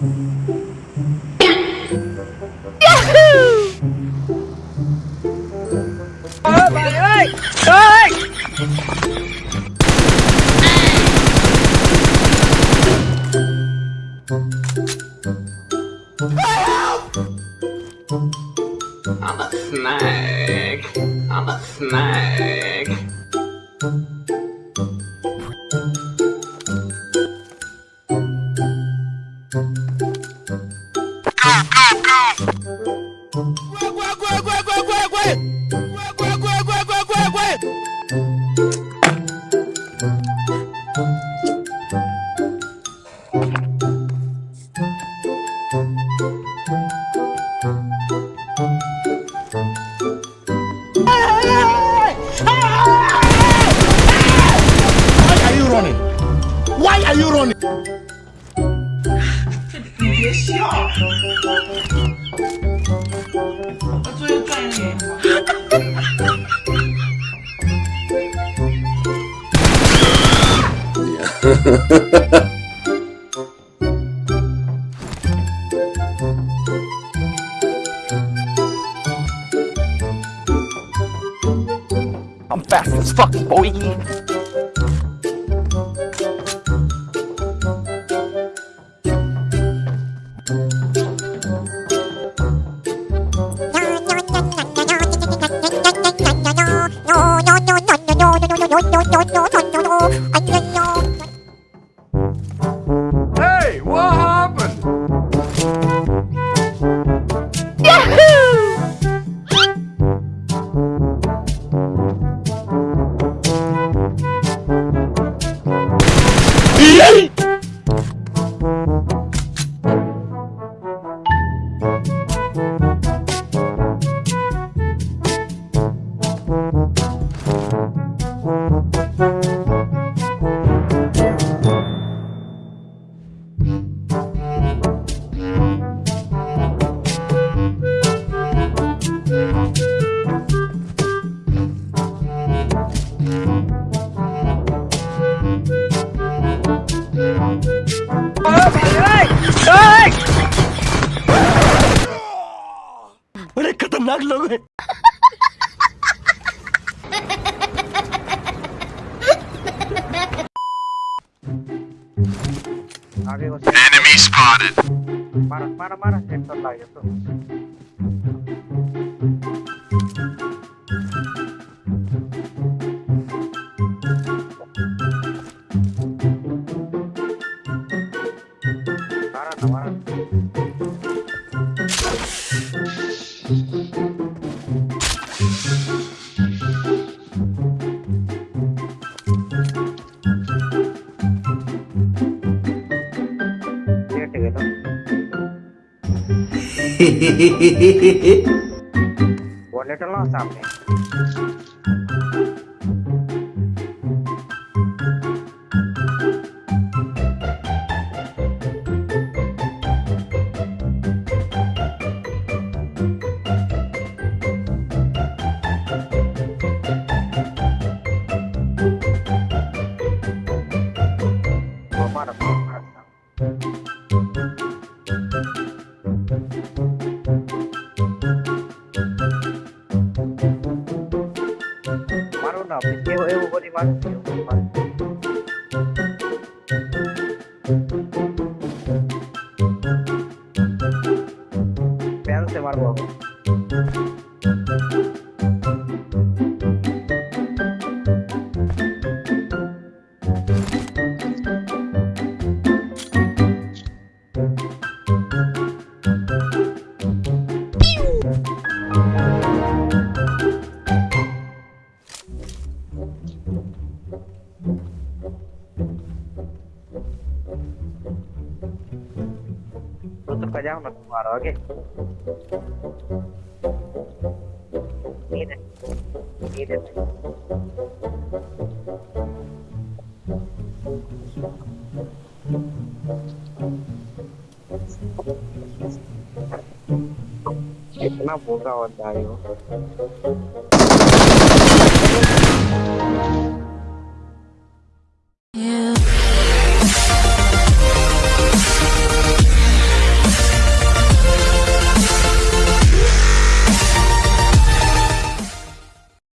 I'm a snake. I'm a snake. Are you Why are you running? 你别笑，我作业赚一点 I'm fast as fuck, boy. खतरनाक लोग हैं आगे को enemy spotted मारा मारा मारा हेडशॉट लग गया तो Wallet lo sampai. porque eu, eu vou de máximo. ke jam nak keluar lagi. Ini. Ini buka wajah